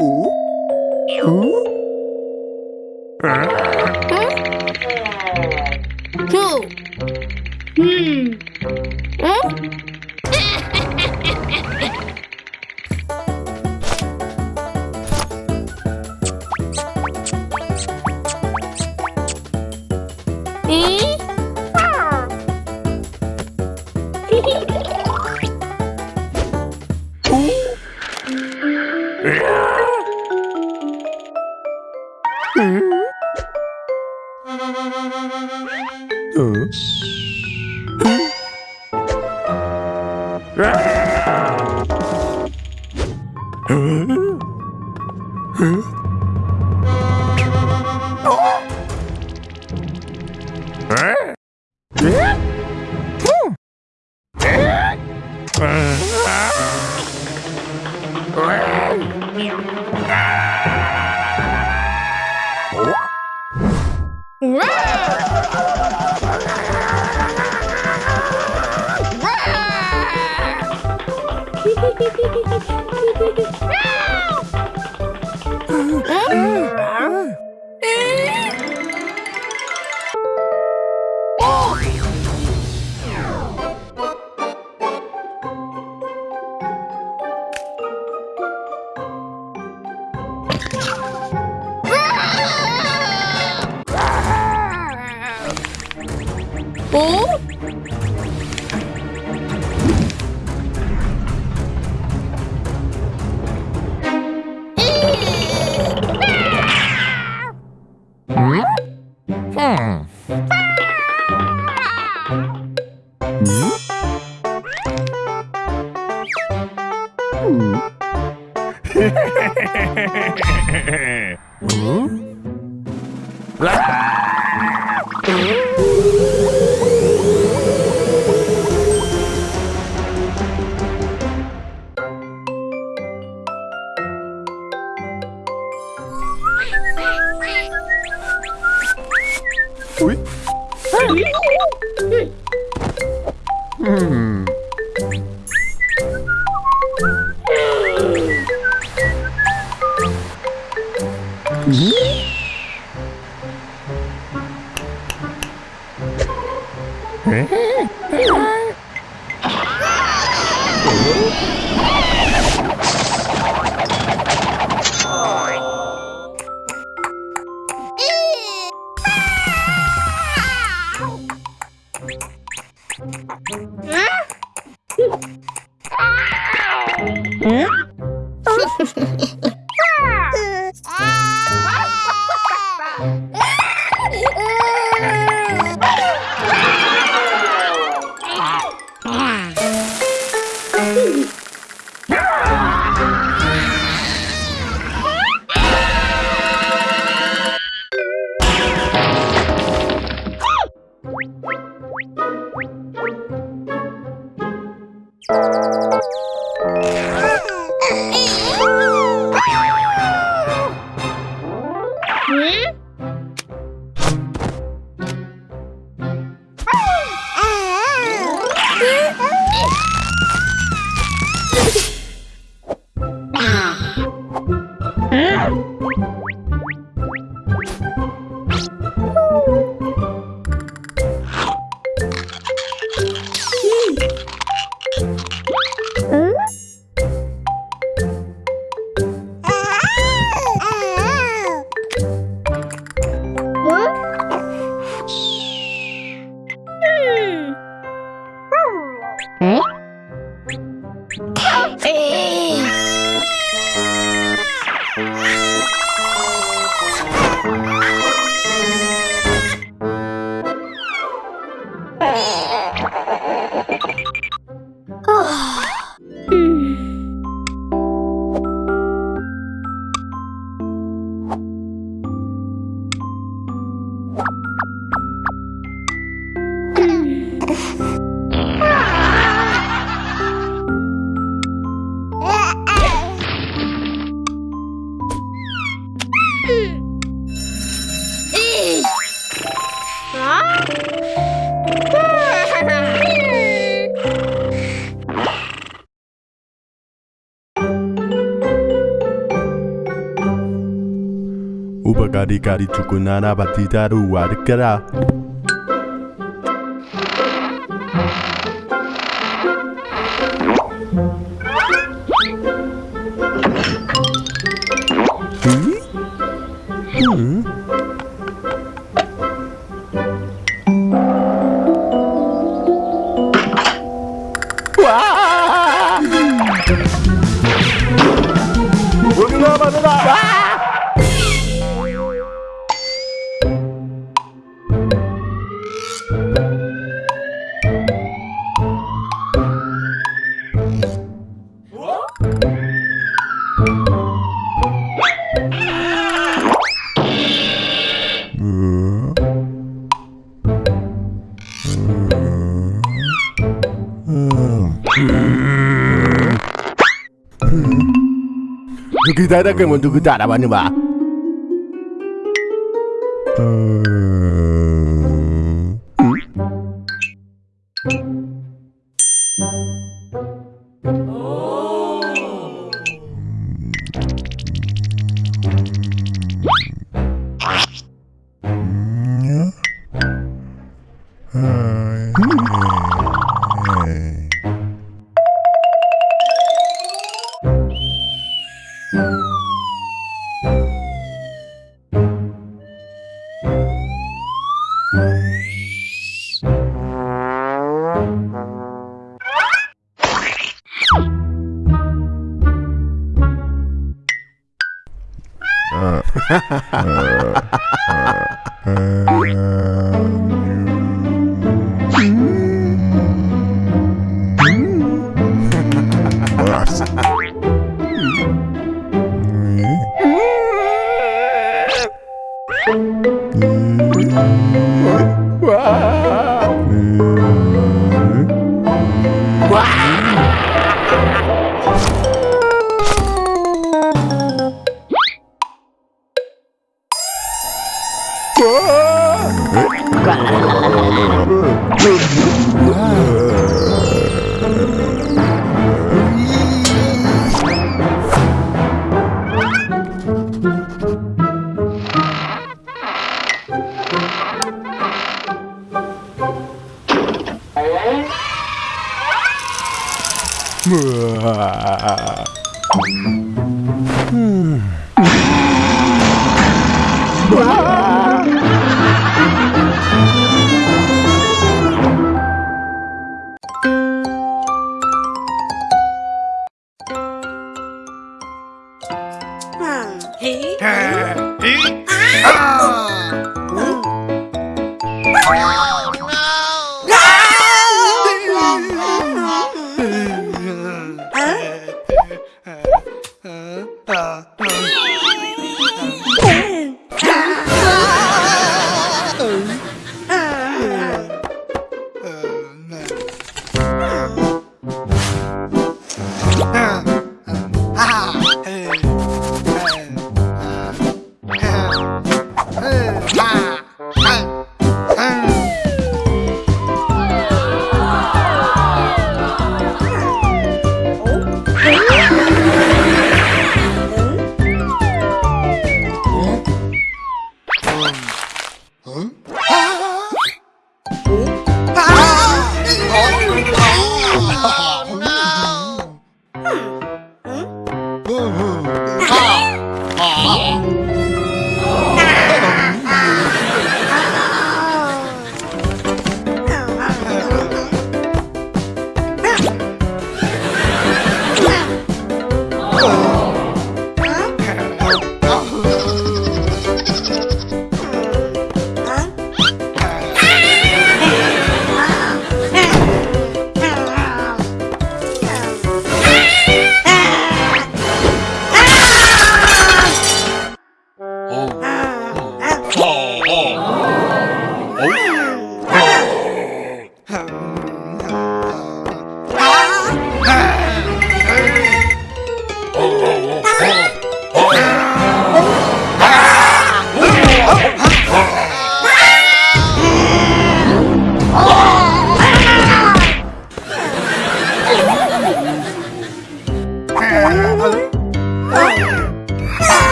오? 오? 응? 두. 음. 어? 응? 응? Eh? 오? hum? Ah! Huh? Mm-hmm. 에이. Gari-gari cukup nana bati daru warga Bagaimana, kita takkan untuk kita tak mana bah. uh, uh, uh, uh.